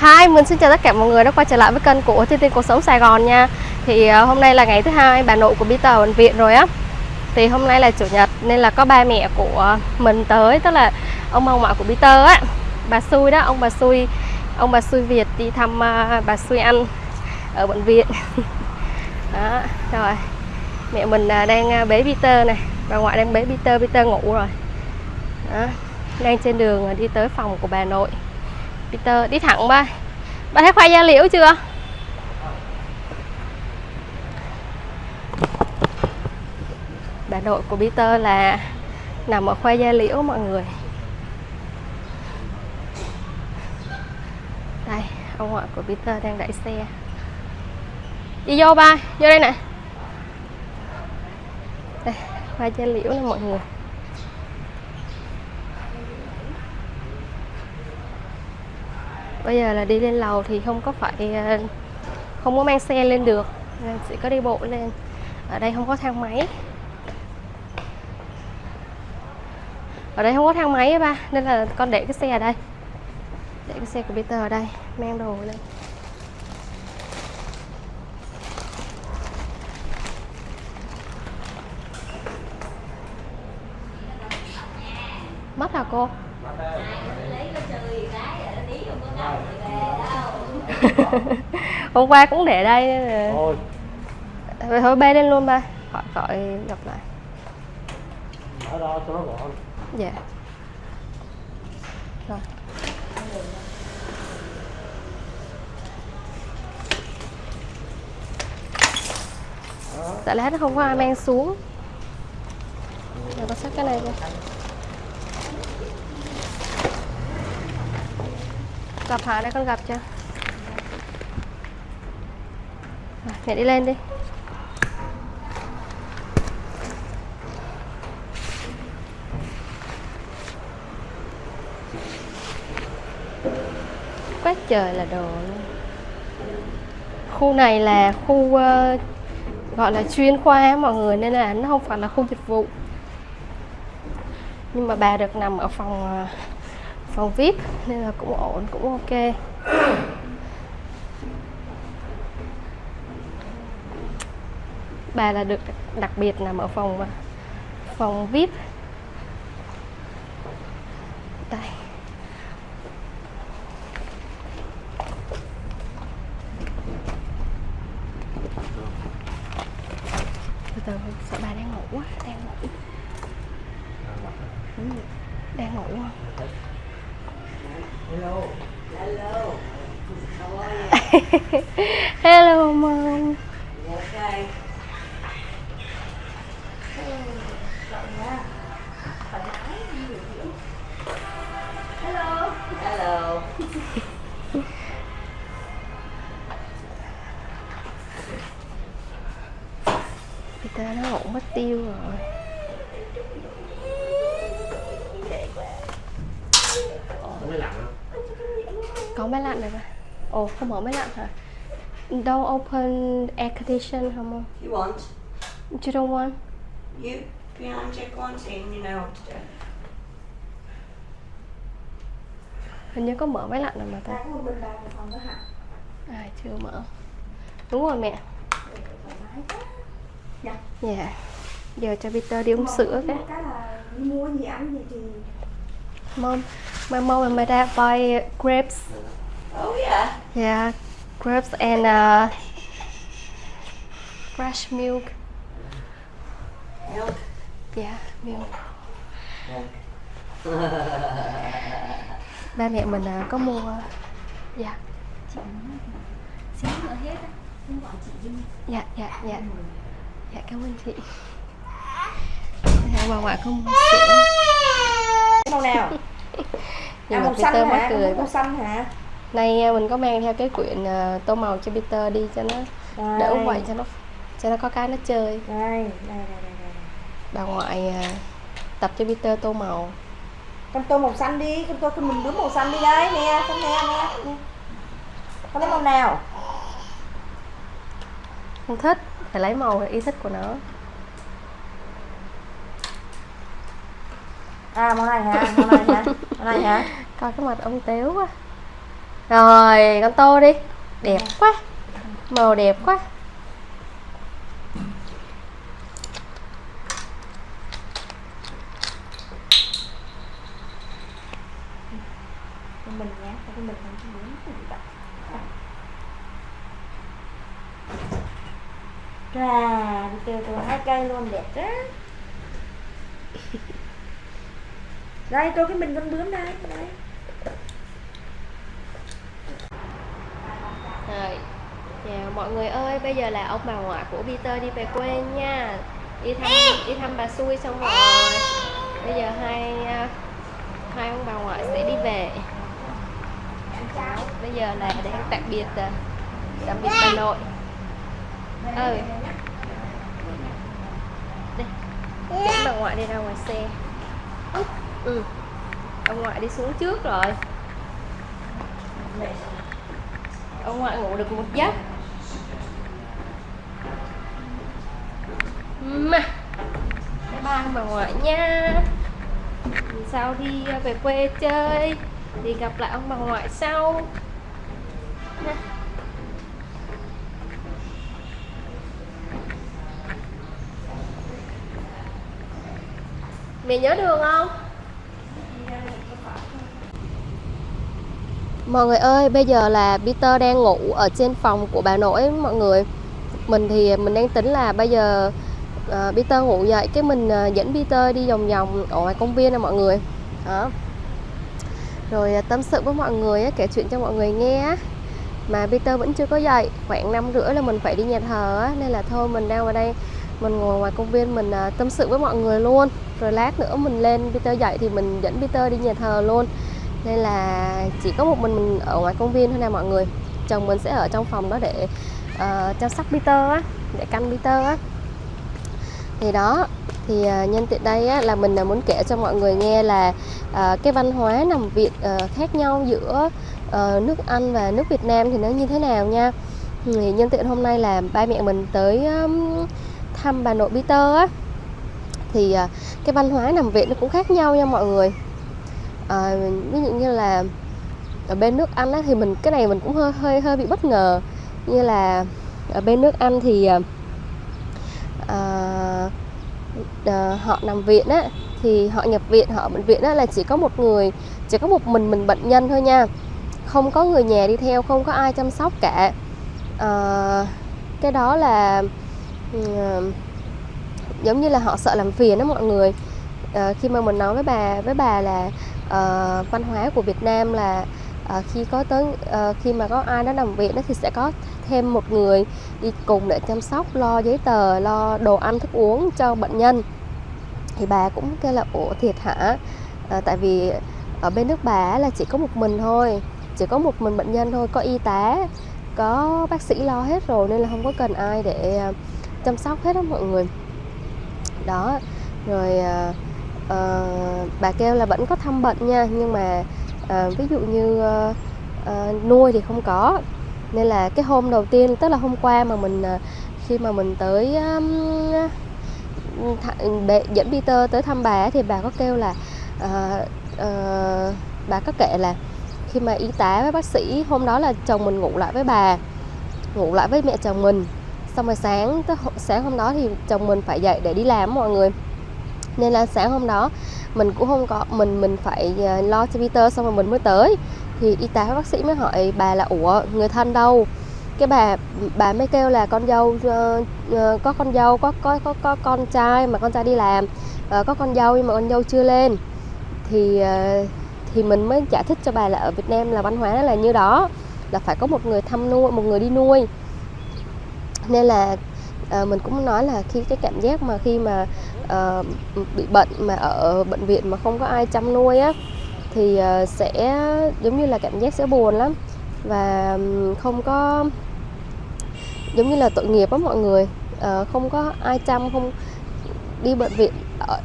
Hi, mình xin chào tất cả mọi người đã quay trở lại với kênh của Thiên Tiên Cuộc Sống Sài Gòn nha. Thì ờ, hôm nay là ngày thứ hai bà nội của Peter ở bệnh viện rồi á. Thì hôm nay là Chủ nhật nên là có ba mẹ của mình tới Tức là ông ông ngoại của Peter á. Bà Xui đó, ông bà Xui Ông bà Xui Việt đi thăm ờ, bà Xui Anh ở bệnh viện. Đó, rồi. Mẹ mình ờ, đang bế Peter này Bà ngoại đang bế Peter, Peter ngủ rồi. Đó, đang trên đường đi tới phòng của bà nội. Peter, đi thẳng ba Ba thấy khoai da liễu chưa? Bà nội của Peter là Nằm ở khoai da liễu mọi người. Đây, Ông ngoại của Peter đang đẩy xe. Đi vô ba Vô đây nè. Đây, khoai da liễu nè mọi người. Bây giờ là đi lên lầu thì không có phải ờ, không có mang xe lên được. Nên chỉ có đi bộ lên. Ở đây không có thang máy. Ở đây không có thang máy ba, nên là con để cái xe ở đây. Để cái xe của Peter ở đây, mang đồ lên. Mất hả cô? Hôm qua cũng để đây. Thôi. Rồi thôi bê lên luôn ba. Gọi gọi gặp lại. Ở đó cho nó gọn. Dạ. Rồi. Tại lát nó không có ai mang xuống. Rồi con xách cái này đi gặp Hà đây con gặp chưa Rồi, mẹ đi lên đi. Quá trời là đồ luôn. Khu này là khu uh, gọi là chuyên khoa mọi người nên là nó không phải là khu dịch vụ. Nhưng mà bà được nằm ở phòng uh, phòng vip nên là cũng ổn cũng ok. Bà là được đặc biệt nằm ở phòng phòng vip. Đây. Từ từ sợ bà đang ngủ quá đang ngủ. Đang ngủ không? Hello Hello. Hello mom You okay? Hello. Hello. Peter nó ngủ mất tiêu rồi. Có máy lạnh không có máy lạnh này mà. Ồ không mở máy lạnh hả? Don't open air condition không You want? you don't want. You behind check one thing, you know what to do. hình như có mở máy lạnh rồi mà ta. À chưa mở. Đúng rồi mẹ. Thoải mái quá. Dạ. dạ. Giờ cho Peter đi uống sữa cái Cái. là mua gì ăn gì thì mom my mom and my dad buy grapes. Oh yeah. yeah grapes and uh, fresh milk. Milk. yeah milk. Ba mẹ mình à, có mua. Dạ. Xíu nữa hết á. Không gọi chị dạ dạ dạ dạ cảm ơn chị dạ, bà ngoại có mua sữa Màu nào? nhưng à, mà Peter hả? mắc cười Không quá màu xanh hả? nay à, mình có mang theo cái quyển à, tô màu cho Peter đi cho nó Đây. đỡ vậy cho nó cho nó có cái nó chơi Đây, đây, đây, đây, đây. bà ngoại à, tập cho Peter tô màu Con tô màu xanh đi, con tô con mình đứa màu xanh đi đấy, nè, nè, nè. nè. Con lấy màu nào? Không thích phải lấy màu theo ý thích của nó. À, màu này hả? Màu này hả? Màu này hả? coi cái mặt ông téo quá. Rồi con tô đi. Đẹp quá. Màu đẹp quá. Mình nhá cho mình không có muốn cái gì vậy Rà, từ kêu tôi hai cây luôn đẹp đó Đây, tôi cái mình con bướm đây, đây. Rồi, chào mọi người ơi, bây giờ là ông bà ngoại của Peter đi về quê nha. Đi thăm đi thăm bà xui xong rồi. Bây giờ hai hai ông bà ngoại sẽ đi về. Bây giờ là đang tạm biệt à, tạm biệt bà nội. Ừ. Đây, dẫn bà ngoại đi ra ngoài xe. Ừ, ông ngoại đi xuống trước rồi. Ông ngoại ngủ được một giấc. Mà. Bye bye bà ngoại nha. Lần sau đi à, về quê chơi? Thì gặp lại ông bà ngoại sau. Ha. Mẹ nhớ đường không Mọi người ơi, bây giờ là Peter đang ngủ ở trên phòng của bà nội mọi người. Mình thì mình đang tính là bây giờ uh, Peter ngủ dậy cái mình uh, dẫn Peter đi vòng vòng ở ngoài công viên này mọi người. Đó. Rồi uh, tâm sự với mọi người uh, kể chuyện cho mọi người nghe. Mà Peter vẫn chưa có dậy, khoảng năm rưỡi là mình phải đi nhà thờ uh, nên là thôi mình đang ở đây mình ngồi ngoài công viên mình uh, tâm sự với mọi người luôn. Rồi lát nữa mình lên Peter dậy thì mình dẫn Peter đi nhà thờ luôn. Nên là chỉ có một mình mình ở ngoài công viên thôi nè mọi người. Chồng mình sẽ ở trong phòng đó để uh, chăm sóc Peter á để canh Peter á. Thì đó thì uh, nhân tiện đây á, là mình muốn kể cho mọi người nghe là uh, cái văn hóa nằm Việt uh, khác nhau giữa uh, nước Anh và nước Việt Nam thì nó như thế nào nha. Thì nhân tiện hôm nay là ba mẹ mình tới um, thăm bà nội Peter á thì à, cái văn hóa nằm viện nó cũng khác nhau nha mọi người. À, ví dụ như là ở bên nước Anh á, thì mình cái này mình cũng hơi hơi hơi bị bất ngờ. Như là ở bên nước Anh thì à, à, à, họ nằm viện á thì họ nhập viện họ bệnh viện á là chỉ có một người chỉ có một mình mình bệnh nhân thôi nha. Không có người nhà đi theo không có ai chăm sóc cả. À, cái đó là uh, giống như là họ sợ làm phiền đó mọi người. À, khi mà mình nói với bà với bà là à, văn hóa của Việt Nam là à, khi có tới à, khi mà có ai đó nằm viện đó thì sẽ có thêm một người đi cùng để chăm sóc lo giấy tờ lo đồ ăn thức uống cho bệnh nhân. Thì bà cũng kêu là ủa thiệt hả? À, tại vì ở bên nước bà là chỉ có một mình thôi chỉ có một mình bệnh nhân thôi có y tá có bác sĩ lo hết rồi nên là không có cần ai để chăm sóc hết đó mọi người đó. Rồi uh, bà kêu là vẫn có thăm bệnh nha nhưng mà uh, ví dụ như uh, uh, nuôi thì không có. Nên là cái hôm đầu tiên tức là hôm qua mà mình uh, khi mà mình tới um, th- bệ, dẫn Peter tới thăm bà thì bà có kêu là uh, uh, bà có kể là khi mà y tá với bác sĩ hôm đó là chồng mình ngủ lại với bà ngủ lại với mẹ chồng mình xong rồi sáng tới sáng hôm đó thì chồng mình phải dậy để đi làm mọi người. Nên là sáng hôm đó mình cũng không có mình mình phải ờ, lo cho Peter xong rồi mình mới tới. Thì y tá bác sĩ mới hỏi bà là ủa người thân đâu? Cái bà bà mới kêu là con dâu uh, uh, có con dâu có có có có con trai mà con trai đi làm. Uh, có con dâu nhưng mà con dâu chưa lên. Thì uh, thì mình mới giải thích cho bà là ở Việt Nam là văn hóa là như đó là phải có một người thăm nuôi một người đi nuôi nên là à, mình cũng nói là khi cái cảm giác mà khi mà à, bị bệnh mà ở bệnh viện mà không có ai chăm nuôi á thì à, sẽ giống như là cảm giác sẽ buồn lắm. Và không có giống như là tội nghiệp á mọi người. À, không có ai chăm không đi bệnh viện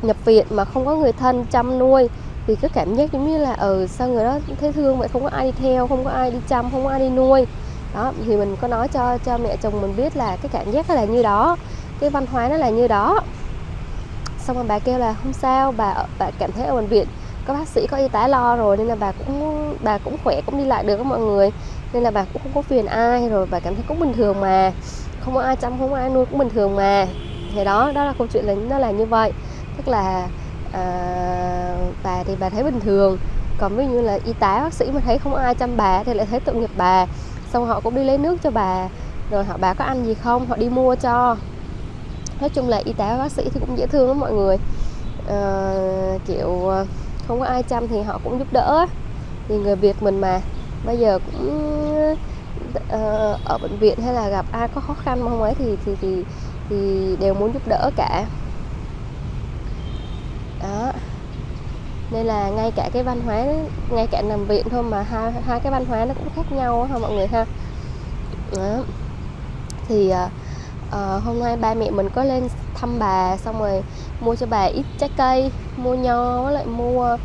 nhập viện mà không có người thân chăm nuôi thì cái cảm giác giống như là ừ sao người đó thấy thương vậy không có ai đi theo không có ai đi chăm không có ai đi nuôi đó thì mình có nói cho cho mẹ chồng mình biết là cái cảm giác nó là như đó cái văn hóa nó là như đó. Xong rồi bà kêu là không sao bà bà cảm thấy ở bệnh viện có bác sĩ có y tá lo rồi nên là bà cũng bà cũng khỏe cũng đi lại được với mọi người. Nên là bà cũng không có phiền ai rồi bà cảm thấy cũng bình thường mà. Không có ai chăm không có ai nuôi cũng bình thường mà. Thì đó đó là câu chuyện là nó là như vậy. Tức là à, bà thì bà thấy bình thường. Còn ví dụ như là y tá bác sĩ mà thấy không ai chăm bà thì lại thấy tội nghiệp bà xong họ cũng đi lấy nước cho bà. Rồi họ bà có ăn gì không? Họ đi mua cho. Nói chung là y tá bác sĩ thì cũng dễ thương lắm mọi người. À, kiểu không có ai chăm thì họ cũng giúp đỡ. Thì người Việt mình mà. Bây giờ cũng ờ, ở bệnh viện hay là gặp ai có khó khăn không ấy thì thì thì thì đều muốn giúp đỡ cả đó nên là ngay cả cái văn hóa ngay cả nằm viện thôi mà hai hai cái văn hóa nó cũng khác nhau ha mọi người ha đó. thì uh, hôm nay ba mẹ mình có lên thăm bà xong rồi mua cho bà ít trái cây mua nho với lại mua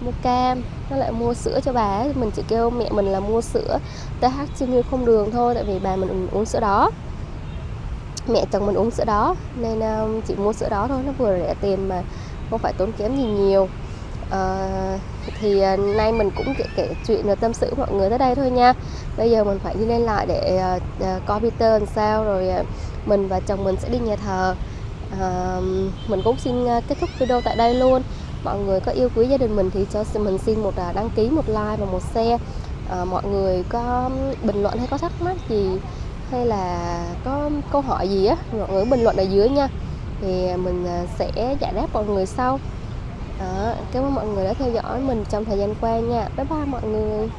mua cam nó lại mua sữa cho bà ấy. mình chỉ kêu mẹ mình là mua sữa TH siêu như không đường thôi tại vì bà mình uống sữa đó mẹ chồng mình uống sữa đó nên um, chỉ mua sữa đó thôi nó vừa rẻ tiền mà không phải tốn kém gì nhiều Ờ, thì uh, nay mình cũng kể, kể chuyện rồi tâm sự mọi người tới đây thôi nha. Bây giờ mình phải đi lên lại để uh, uh, coi Peter làm sao rồi uh, mình và chồng mình sẽ đi nhà thờ. Uh, mình cũng xin uh, kết thúc video tại đây luôn. Mọi người có yêu quý gia đình mình thì cho mình xin một uh, đăng ký một like và một share. Uh, mọi người có bình luận hay có thắc mắc gì hay là có câu hỏi gì á mọi người bình luận ở dưới nha. Thì mình uh, sẽ giải đáp mọi người sau đó, cảm ơn mọi người đã theo dõi mình trong thời gian qua nha. Bye bye mọi người.